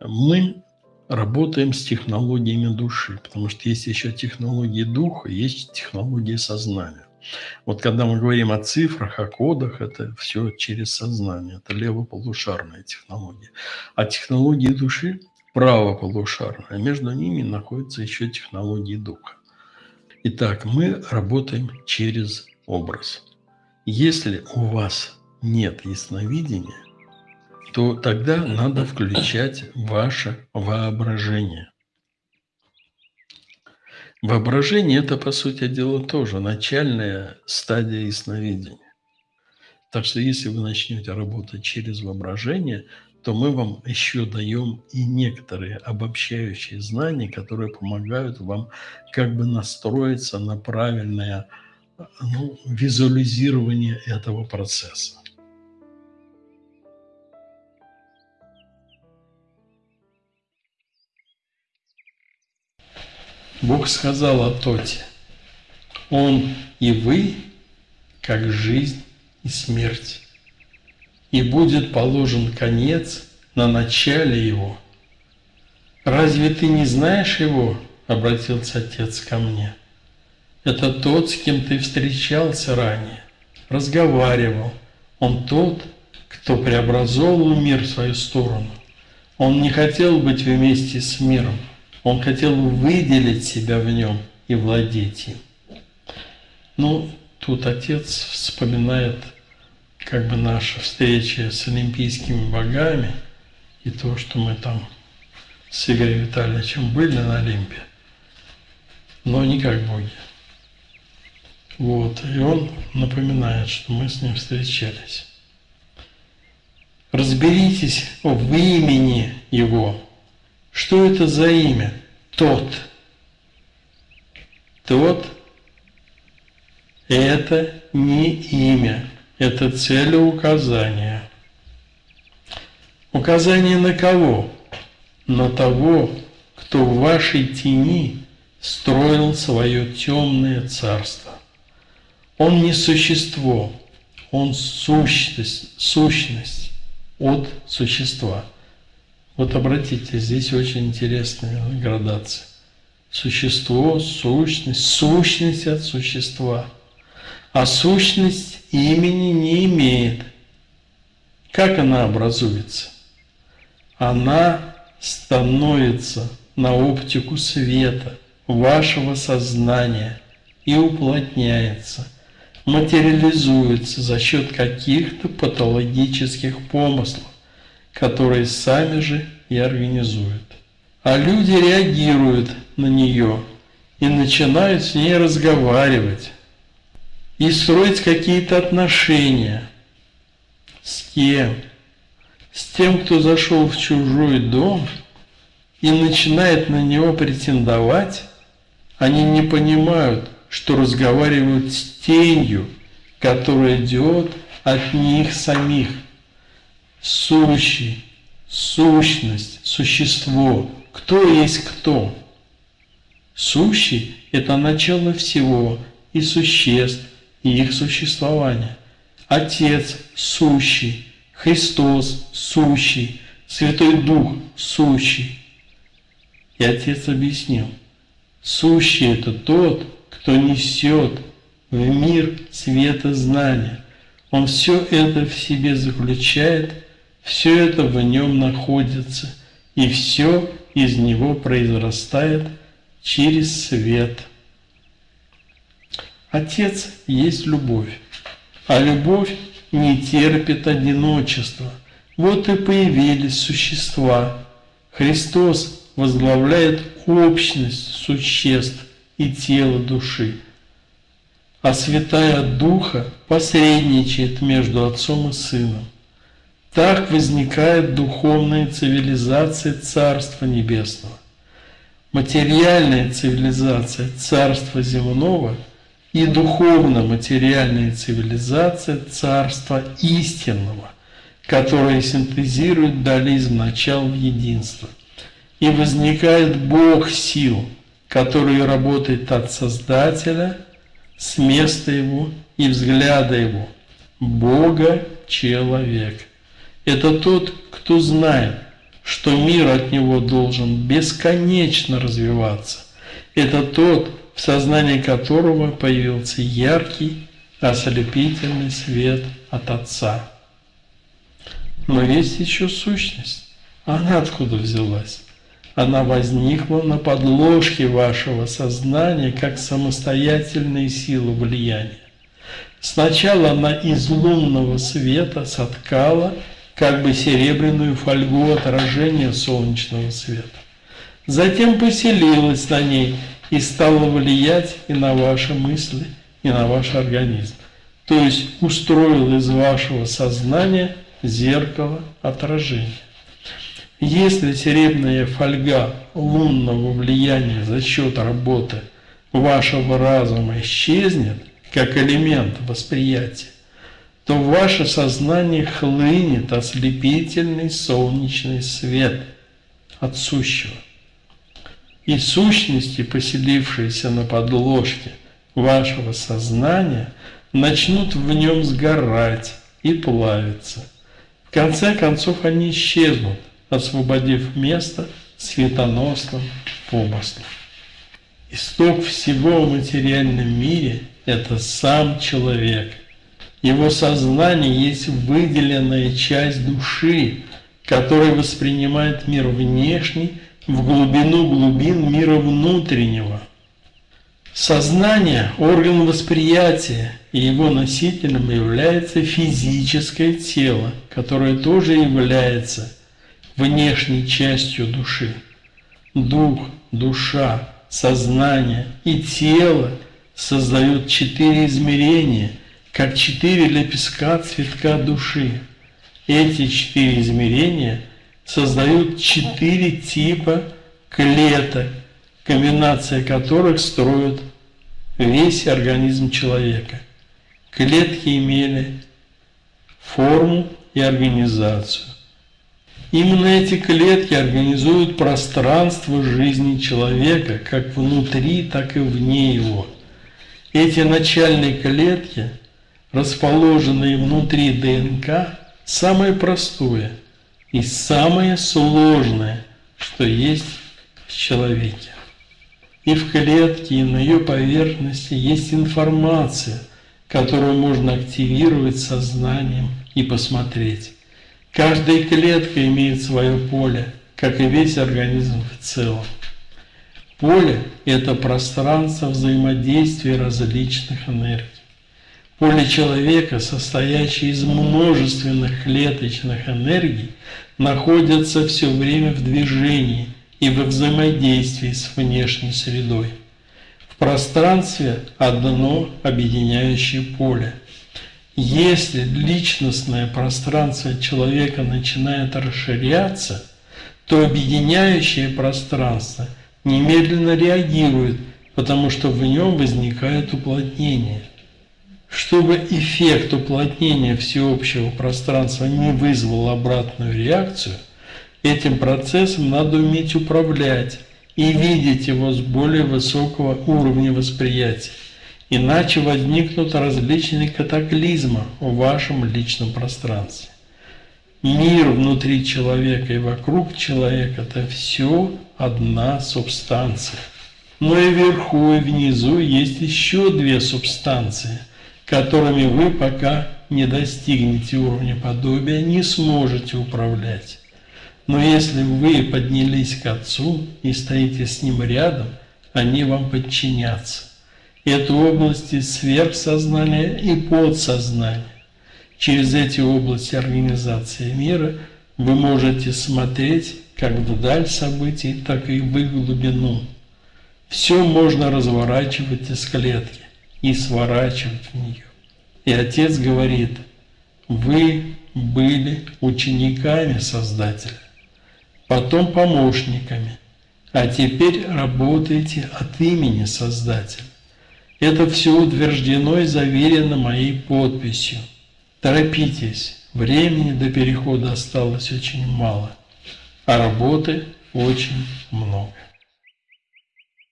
Мы работаем с технологиями души, потому что есть еще технологии духа, есть технологии сознания. Вот когда мы говорим о цифрах, о кодах, это все через сознание, это левополушарная технология. А технологии души правополушарная, между ними находятся еще технологии духа. Итак, мы работаем через образ. Если у вас нет ясновидения, то тогда надо включать ваше воображение. Воображение – это, по сути дела, тоже начальная стадия ясновидения. Так что если вы начнете работать через воображение, то мы вам еще даем и некоторые обобщающие знания, которые помогают вам как бы настроиться на правильное ну, визуализирование этого процесса. Бог сказал о Тоте, Он и вы, как жизнь и смерть, и будет положен конец на начале его. Разве ты не знаешь его? Обратился отец ко мне. Это тот, с кем ты встречался ранее, разговаривал. Он тот, кто преобразовал мир в свою сторону. Он не хотел быть вместе с миром, он хотел выделить себя в нем и владеть им. Ну, тут отец вспоминает как бы наша встреча с олимпийскими богами и то, что мы там с Игорем Витальевичем были на Олимпе, но не как боги. Вот, и он напоминает, что мы с ним встречались. Разберитесь в имени его, что это за имя? Тот. Тот – это не имя, это целеуказание. Указание на кого? На того, кто в вашей тени строил свое темное царство. Он не существо, он сущность, сущность от существа – вот обратите, здесь очень интересная градация. Существо, сущность, сущность от существа. А сущность имени не имеет. Как она образуется? Она становится на оптику света вашего сознания и уплотняется, материализуется за счет каких-то патологических помыслов которые сами же и организуют. А люди реагируют на нее и начинают с ней разговаривать и строить какие-то отношения. С кем? С тем, кто зашел в чужой дом и начинает на него претендовать, они не понимают, что разговаривают с тенью, которая идет от них самих сущий, сущность, существо. Кто есть кто? Сущий – это начало всего и существ, и их существования. Отец – сущий, Христос – сущий, Святой Дух – сущий. И Отец объяснил, сущий – это тот, кто несет в мир света знания. Он все это в себе заключает – все это в нем находится, и все из него произрастает через свет. Отец есть любовь, а любовь не терпит одиночества. Вот и появились существа. Христос возглавляет общность существ и тела души, а Святая Духа посредничает между Отцом и Сыном. Так возникает духовная цивилизация Царства Небесного. Материальная цивилизация Царства Земного и духовно-материальная цивилизация Царства Истинного, которая синтезирует дуализм начал в единство. И возникает Бог сил, который работает от Создателя, с места Его и взгляда Его, Бога человек – это тот, кто знает, что мир от него должен бесконечно развиваться. Это тот, в сознании которого появился яркий, ослепительный свет от Отца. Но есть еще сущность. Она откуда взялась? Она возникла на подложке вашего сознания как самостоятельная сила влияния. Сначала она из лунного света соткала как бы серебряную фольгу отражения солнечного света. Затем поселилась на ней и стала влиять и на ваши мысли, и на ваш организм. То есть устроил из вашего сознания зеркало отражения. Если серебряная фольга лунного влияния за счет работы вашего разума исчезнет, как элемент восприятия, то ваше сознание хлынет ослепительный солнечный свет от сущего. И сущности, поселившиеся на подложке вашего сознания, начнут в нем сгорать и плавиться. В конце концов они исчезнут, освободив место светоносным помыслом. Исток всего в материальном мире – это сам человек. Его сознание есть выделенная часть души, которая воспринимает мир внешний в глубину глубин мира внутреннего. Сознание – орган восприятия, и его носителем является физическое тело, которое тоже является внешней частью души. Дух, душа, сознание и тело создают четыре измерения, как четыре лепестка цветка души. Эти четыре измерения создают четыре типа клеток, комбинация которых строит весь организм человека. Клетки имели форму и организацию. Именно эти клетки организуют пространство жизни человека, как внутри, так и вне его. Эти начальные клетки, расположенные внутри ДНК, самое простое и самое сложное, что есть в человеке. И в клетке, и на ее поверхности есть информация, которую можно активировать сознанием и посмотреть. Каждая клетка имеет свое поле, как и весь организм в целом. Поле – это пространство взаимодействия различных энергий. Поле человека, состоящее из множественных клеточных энергий, находится все время в движении и во взаимодействии с внешней средой. В пространстве одно объединяющее поле – если личностное пространство человека начинает расширяться, то объединяющее пространство немедленно реагирует, потому что в нем возникает уплотнение. Чтобы эффект уплотнения всеобщего пространства не вызвал обратную реакцию, этим процессом надо уметь управлять и видеть его с более высокого уровня восприятия. Иначе возникнут различные катаклизмы в вашем личном пространстве. Мир внутри человека и вокруг человека – это все одна субстанция. Но и вверху, и внизу есть еще две субстанции, которыми вы пока не достигнете уровня подобия, не сможете управлять. Но если вы поднялись к Отцу и стоите с Ним рядом, они вам подчинятся. Это области сверхсознания и подсознания. Через эти области организации мира вы можете смотреть как вдаль событий, так и в их глубину. Все можно разворачивать из клетки и сворачивать в нее. И Отец говорит, вы были учениками Создателя, потом помощниками, а теперь работаете от имени Создателя. Это все утверждено и заверено моей подписью. Торопитесь, времени до перехода осталось очень мало, а работы очень много.